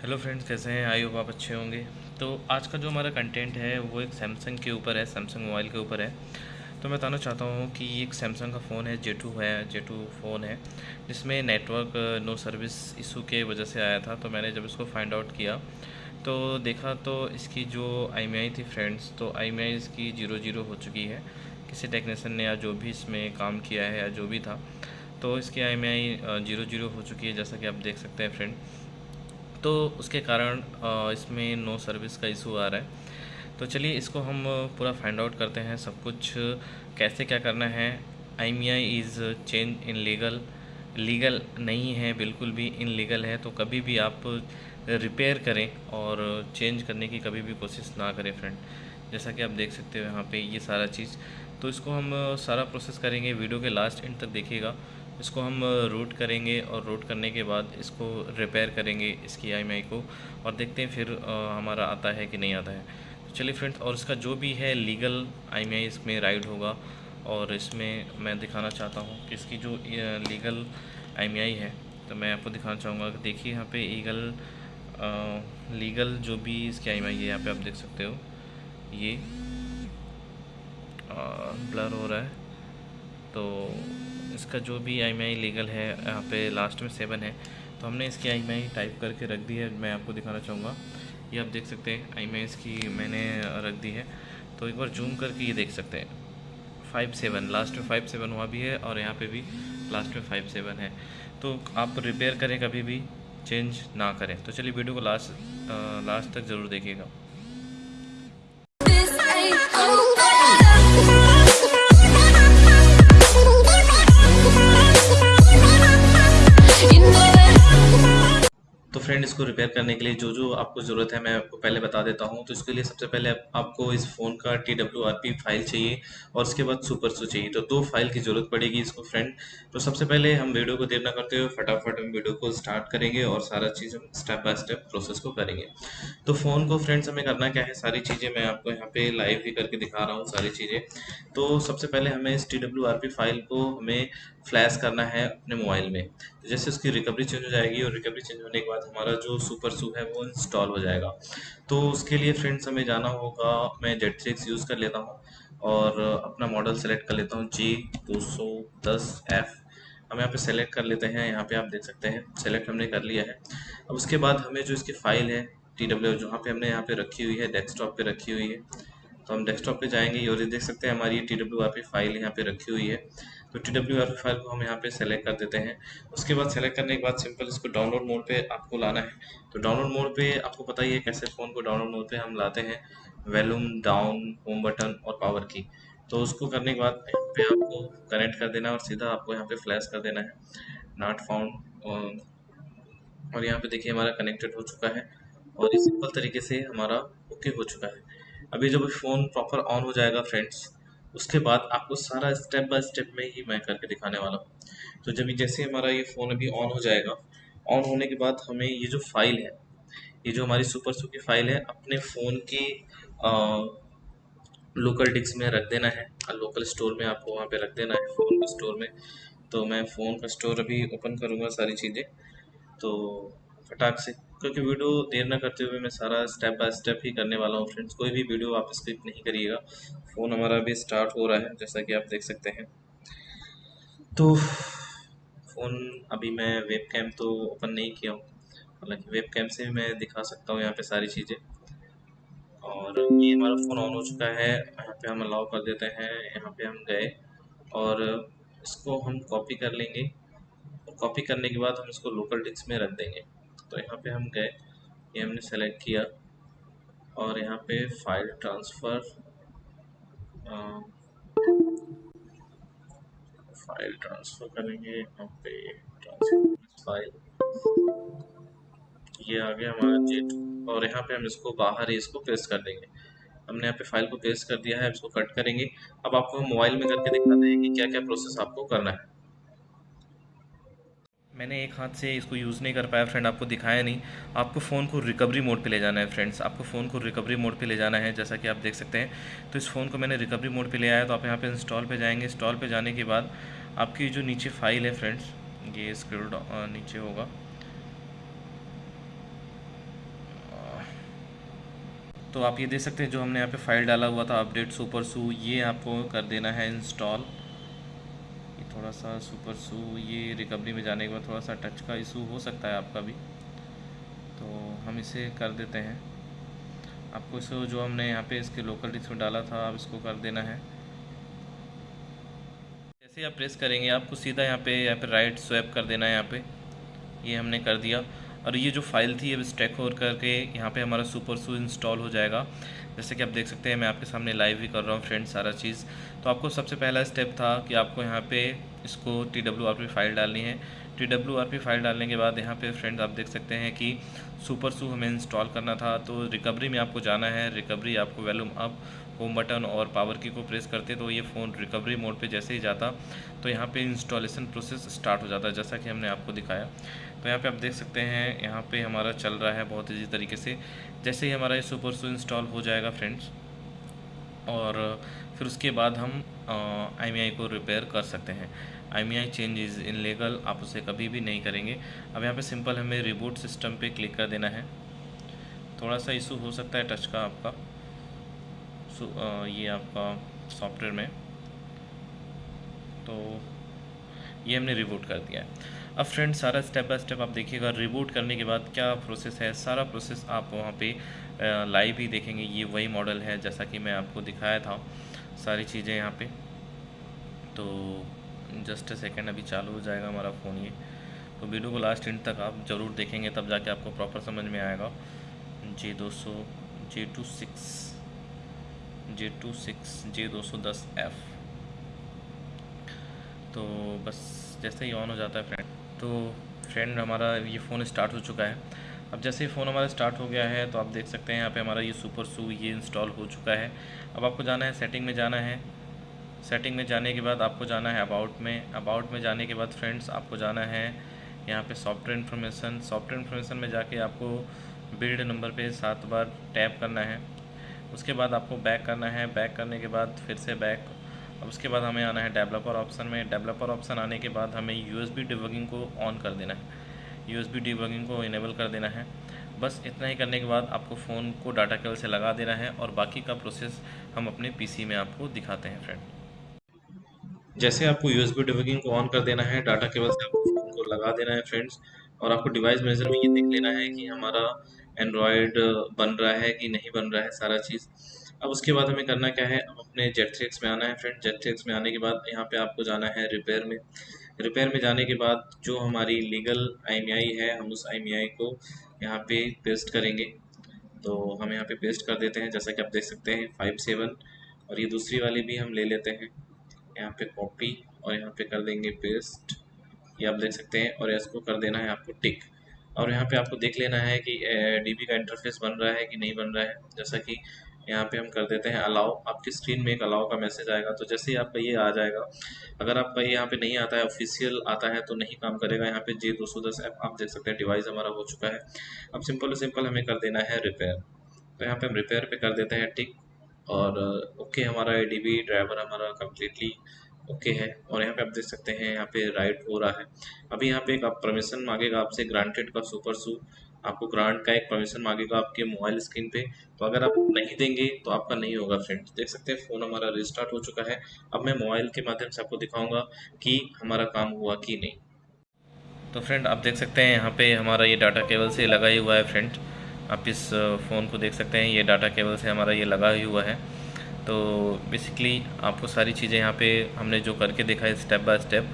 Hello friends कैसे हैं? I hope आप अच्छे होंगे। तो आज का जो हमारा कंटेंट है, वो एक सैमसंग के ऊपर है सैमसंग मोबाइल के ऊपर है। तो मैं बताना चाहता हूँ कि ये एक सैमसंग का फ़ोन है जे टू है जे टू फ़ोन है, जिसमें नेटवर्क नो सर्विस इशू के वजह से आया था तो मैंने जब इसको फाइंड आउट किया तो देखा तो इसकी जो आई थी फ्रेंड्स तो आई इसकी ज़ीरो ज़ीरो हो चुकी है। किसी टेक्नीसन ने या जो भी इसमें काम किया है या जो भी था तो इसकी आई ज़ीरो ज़ीरो हो चुकी है, जैसा कि आप देख सकते हैं फ्रेंड तो उसके कारण इसमें नो सर्विस का इशू आ रहा है। तो चलिए इसको हम पूरा फाइंड आउट करते हैं सब कुछ, कैसे क्या करना है। IMEI is change illegal legal नहीं है, बिल्कुल भी इन लीगल है तो कभी भी आप रिपेयर करें और चेंज करने की कभी भी कोशिश ना करें फ्रेंड जैसा कि आप देख सकते हो यहाँ पे ये सारा चीज़। तो इसको हम सारा प्रोसेस करेंगे वीडियो के लास्ट एंड तक देखिएगा। इसको हम रूट करेंगे और रूट करने के बाद इसको रिपेयर करेंगे इसकी आई को और देखते हैं फिर हमारा आता है कि नहीं आता है। तो चलिए फ्रेंड्स और इसका जो भी है लीगल आई इसमें राइड होगा और इसमें मैं दिखाना चाहता हूँ कि इसकी जो लीगल आई है तो मैं आपको दिखाना चाहूँगा। कि देखिए यहाँ पे ईगल लीगल जो भी इसकी आईएमआई है यहाँ पे आप देख सकते हो। ये आ, ब्लर हो रहा है। तो इसका जो भी आई लीगल है, यहाँ पे लास्ट में सेवन है तो हमने इसकी आई टाइप करके रख दी है। मैं आपको दिखाना चाहूँगा। ये आप देख सकते हैं आई इसकी मैंने रख दी है। तो एक बार जूम करके ये देख सकते हैं। फाइव सेवन लास्ट में फाइव सेवन हुआ भी है और यहाँ पे भी लास्ट में फाइव सेवन है। तो आप रिपेयर करें कभी भी चेंज ना करें। तो चलिए वीडियो को लास्ट लास्ट तक ज़रूर देखिएगा। इसको रिपेयर करने के लिए जो जो आपको ज़रूरत है, मैं आपको पहले बता देता हूँ। तो इसके लिए सबसे पहले आपको इस फ़ोन का T W R P file चाहिए और उसके बाद सुपर सो चाहिए। तो दो फ़ाइल की ज़रूरत पड़ेगी इसको फ्रेंड तो सबसे पहले हम वीडियो को देर ना करते हुए फटाफट हम वीडियो को स्टार्ट करेंगे और सारा चीज़ हम स्टेप बाय स्टेप प्रोसेस को करेंगे। तो फ़ोन को फ्रेंड्स हमें करना क्या है? सारी चीज़ें मैं आपको यहाँ पे लाइव ही करके दिखा रहा हूँ सारी चीज़ें। तो सबसे पहले हमें इस T W R P file को हमें फ्लैश करना है अपने मोबाइल में। तो जैसे उसकी रिकवरी चेंज हो जाएगी और रिकवरी चेंज होने के बाद हमारा जो सुपर सू है वो इंस्टॉल हो जाएगा। तो उसके लिए फ्रेंड्स हमें जाना होगा। मैं जेट सिक्स यूज़ कर लेता हूँ और अपना मॉडल सेलेक्ट कर लेता हूँ। जी दो सौ दस एफ़ हम यहाँ पे सेलेक्ट कर लेते हैं। यहाँ पे आप देख सकते हैं सेलेक्ट हमने कर लिया है। अब उसके बाद हमें जो इसकी फ़ाइल है टी डब्ल्यू जहाँ पे हमने यहाँ पे रखी हुई है डेस्कटॉप पे रखी हुई है। तो हम डेस्कटॉप पे जाएँगे और ये देख सकते हैं हमारी टी डब्ल्यू आर फ़ाइल यहाँ पे रखी हुई है। तो टी डब्ल्यू आर फ़ाइल को हम यहाँ पे सेलेक्ट कर देते हैं। उसके बाद सेलेक्ट करने के बाद सिंपल इसको डाउनलोड मोड पे आपको लाना है। तो डाउनलोड मोड पे आपको पता ही है कैसे फ़ोन को डाउनलोड मोड पे हम लाते हैं। वैल्यूम डाउन होम बटन और पावर की तो उसको करने के बाद पे आपको कनेक्ट कर देना और सीधा आपको यहाँ पे फ्लैश कर देना है। नॉट फाउंड और यहाँ पे देखिए हमारा कनेक्टेड हो चुका है। और ये सिंपल तरीके से हमारा ओके हो चुका है। अभी जब फ़ोन प्रॉपर ऑन हो जाएगा फ्रेंड्स उसके बाद आपको सारा स्टेप बाय स्टेप में ही मैं करके दिखाने वाला हूँ। तो जब जैसे हमारा ये फ़ोन अभी ऑन हो जाएगा ऑन होने के बाद हमें ये जो फ़ाइल है, ये जो हमारी सुपर सू की फ़ाइल है, अपने फ़ोन की लोकल डिस्क में रख देना है। लोकल स्टोर में आपको वहाँ पे रख देना है फ़ोन के स्टोर में। तो मैं फ़ोन का स्टोर अभी ओपन करूँगा सारी चीज़ें। तो फटाक से, क्योंकि वीडियो देर ना करते हुए मैं सारा स्टेप बाय स्टेप ही करने वाला हूँ फ्रेंड्स कोई भी वीडियो आप स्किप नहीं करिएगा। फ़ोन हमारा अभी स्टार्ट हो रहा है, जैसा कि आप देख सकते हैं। तो फ़ोन अभी मैं वेब कैम तो ओपन नहीं किया हूँ। हालाँकि वेब कैम से भी मैं दिखा सकता हूँ यहाँ पे सारी चीज़ें। और ये हमारा फ़ोन ऑन हो चुका है, यहाँ पे हम अलाउ कर देते हैं, यहाँ पे हम गए। और इसको हम कॉपी कर लेंगे। और कॉपी करने के बाद हम इसको लोकल डिस्क में रख देंगे। तो यहाँ पे हम गए, ये हमने सेलेक्ट किया। और यहाँ पे फ़ाइल ट्रांसफ़र फ़ाइल ट्रांसफ़र करेंगे, यहाँ पे ट्रांसफ़र फ़ाइल। ये आ गया हमारा जेट और यहाँ पे हम इसको बाहर ही इसको पेस्ट कर देंगे। हमने यहाँ पे फ़ाइल को पेस्ट कर दिया है इसको कट करेंगे। अब आपको मोबाइल में करके दिखा देंगे कि क्या क्या प्रोसेस आपको करना है। मैंने एक हाथ से इसको यूज़ नहीं कर पाया फ्रेंड आपको दिखाया नहीं। आपको फ़ोन को रिकवरी मोड पे ले जाना है फ्रेंड्स आपको फ़ोन को रिकवरी मोड पे ले जाना है, जैसा कि आप देख सकते हैं। तो इस फ़ोन को मैंने रिकवरी मोड पे ले आया तो आप यहाँ पे इंस्टॉल पे जाएँगे। इंस्टॉल पे जाने के बाद आपकी जो नीचे फ़ाइल है फ्रेंड्स ये स्क्रोल नीचे होगा। तो आप ये देख सकते हैं, जो हमने यहाँ पे फ़ाइल डाला हुआ था अपडेट सुपर सू ये आपको कर देना है इंस्टॉल थोड़ा सा सुपर सू, ये रिकवरी में जाने के बाद थोड़ा सा टच का इशू हो सकता है आपका भी। तो हम इसे कर देते हैं। आपको इसको जो हमने यहाँ पे इसके लोकल डिस्क में डाला था, आप इसको कर देना है। जैसे आप प्रेस करेंगे, आपको सीधा यहाँ पे यहाँ पे राइट स्वैप कर देना है यहाँ पे। ये हमने कर दिया। और ये जो फ़ाइल थी, अब स्टैक हो करके यहाँ पे हमारा सुपर सू इंस्टॉल हो जाएगा। जैसे कि आप देख सकते हैं, मैं आपके सामने लाइव भी कर रहा हूँ फ्रेंड्स सारा चीज़। तो आपको सबसे पहला स्टेप था कि आपको यहाँ पे इसको T W R P file डालनी है। T W R P file डालने के बाद यहाँ पे फ्रेंड्स आप देख सकते हैं कि सुपर सू हमें इंस्टॉल करना था। तो रिकवरी में आपको जाना है। रिकवरी आपको वैल्यूम अप होम बटन और पावर की को प्रेस करते तो ये फ़ोन रिकवरी मोड पे जैसे ही जाता तो यहाँ पे इंस्टॉलेशन प्रोसेस स्टार्ट हो जाता है जैसा कि हमने आपको दिखाया। तो यहाँ पे आप देख सकते हैं, यहाँ पे हमारा चल रहा है बहुत ईजी तरीके से। जैसे ही हमारा ये सुपर सू इंस्टॉल हो जाएगा फ्रेंड्स और फिर उसके बाद हम आई को रिपेयर कर सकते हैं। आई आई चेंज इज़ इन लीगल आप उसे कभी भी नहीं करेंगे। अब यहाँ पे सिंपल हमें रिबूट सिस्टम पे क्लिक कर देना है। थोड़ा सा इशू हो सकता है टच का आपका। ये आपका सॉफ्टवेयर में। तो ये हमने रिबूट कर दिया है। अब फ्रेंड सारा स्टेप बाय स्टेप आप देखिएगा, रिबूट करने के बाद क्या प्रोसेस है? सारा प्रोसेस आप वहाँ पे लाइव ही देखेंगे। ये वही मॉडल है, जैसा कि मैं आपको दिखाया था, सारी चीज़ें यहाँ पे। तो जस्ट सेकेंड, अभी चालू हो जाएगा हमारा फ़ोन ये। तो वीडियो को लास्ट एंड तक आप ज़रूर देखेंगे, तब जाके आपको प्रॉपर समझ में आएगा। जे दो सौ, J two six. J two six J दो सौ दस एफ़ तो बस जैसे ही ऑन हो जाता है फ्रेंड तो फ्रेंड हमारा ये फ़ोन स्टार्ट हो चुका है। अब जैसे ही फ़ोन हमारा स्टार्ट हो गया है तो आप देख सकते हैं यहाँ पे हमारा ये सुपर सू ये इंस्टॉल हो चुका है। अब आपको जाना है सेटिंग में जाना है। सेटिंग में जाने के बाद आपको जाना है अबाउट में। अबाउट में जाने के बाद फ्रेंड्स आपको जाना है यहाँ पे सॉफ्टवेयर इन्फॉर्मेशन सॉफ्टवेयर इन्फॉर्मेशन में जाके आपको बिल्ड नंबर पे सात बार टैप करना है। उसके बाद आपको बैक करना है। बैक करने के बाद फिर से बैक अब उसके बाद हमें आना है डेवलपर ऑप्शन में। डेवलपर ऑप्शन आने के बाद हमें यू एस को ऑन कर देना है। यू एस को इनेबल कर देना है। बस इतना ही करने के बाद आपको फ़ोन को डाटा केबल से लगा देना है और बाकी का प्रोसेस हम अपने पीसी में आपको दिखाते हैं फ्रेंड जैसे आपको यू एस को ऑन कर देना है डाटा केबल से आपको फ़ोन को लगा देना है फ्रेंड्स और आपको डिवाइस मेजर में ये देख लेना है कि हमारा एंड्रॉयड बन रहा है कि नहीं बन रहा है सारा चीज़। अब उसके बाद हमें करना क्या है? अब अपने जेट थ्रिक्स में आना है फ्रेंड जेट थ्रिक्स में आने के बाद यहाँ पे आपको जाना है रिपेयर में। रिपेयर में जाने के बाद जो हमारी लीगल आई है, हम उस आई को यहाँ पे पेस्ट करेंगे। तो हम यहाँ पे पेस्ट कर देते हैं, जैसा कि आप देख सकते हैं फाइव सेवन और ये दूसरी वाली भी हम ले लेते हैं। यहाँ पे कॉपी और यहाँ पे कर देंगे पेस्ट ये आप देख सकते हैं और इसको कर देना है आपको टिक और यहाँ पे आपको देख लेना है कि डीबी का इंटरफेस बन रहा है कि नहीं बन रहा है। जैसा कि यहाँ पे हम कर देते हैं अलाउ आपकी स्क्रीन में एक अलाउ का मैसेज आएगा। तो जैसे ही आपका ये आ जाएगा, अगर आपका ये यहाँ पे नहीं आता है ऑफिशियल आता है तो नहीं काम करेगा। यहाँ पे जे दो सौ दस ऐप आप देख सकते हैं डिवाइस हमारा हो चुका है। अब सिंपल सिंपल हमें कर देना है रिपेयर तो यहाँ पे हम रिपेयर पे कर देते हैं टिक और, ओके, हमारा एडीबी ड्राइवर हमारा कम्प्लीटली ओके है, और यहाँ पे आप देख सकते हैं, यहाँ पे राइट हो रहा है। अभी यहाँ पे एक आप परमिशन मांगेगा आपसे ग्रांटेड का सुपर सू आपको ग्रांट का एक परमिशन मांगेगा आपके मोबाइल स्क्रीन पे। तो अगर आप नहीं देंगे तो आपका नहीं होगा फ्रेंड्स देख सकते हैं फ़ोन हमारा रिस्टार्ट हो चुका है। अब मैं मोबाइल के माध्यम से आपको दिखाऊँगा कि हमारा काम हुआ कि नहीं। तो फ्रेंड आप देख सकते हैं, यहाँ पे हमारा ये डाटा केबल से लगा ही हुआ है फ्रेंड आप इस फ़ोन को देख सकते हैं, ये डाटा केबल से हमारा ये लगा ही हुआ है। तो बेसिकली आपको सारी चीज़ें यहाँ पे हमने जो करके देखा है स्टेप बाय स्टेप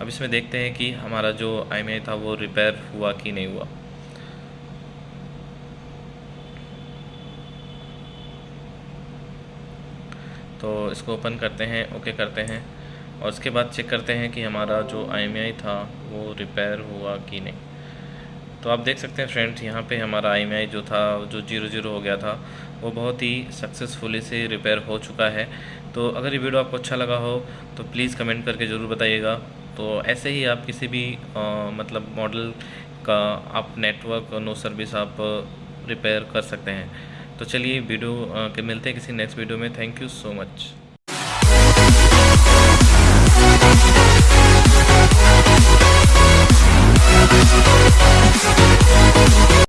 अब इसमें देखते हैं कि हमारा जो आई था वो रिपेयर हुआ कि नहीं हुआ। तो इसको ओपन करते हैं ओके करते हैं, और उसके बाद चेक करते हैं कि हमारा जो आई था वो रिपेयर हुआ कि नहीं। तो आप देख सकते हैं फ्रेंड्स यहाँ पे हमारा आई जो था, जो ज़ीरो ज़ीरो हो गया था वो बहुत ही सक्सेसफुली से रिपेयर हो चुका है। तो अगर ये वीडियो आपको अच्छा लगा हो तो प्लीज़ कमेंट करके ज़रूर बताइएगा। तो ऐसे ही आप किसी भी आ, मतलब मॉडल का आप नेटवर्क नो सर्विस आप रिपेयर कर सकते हैं। तो चलिए वीडियो के मिलते हैं किसी नेक्स्ट वीडियो में। Thank you so much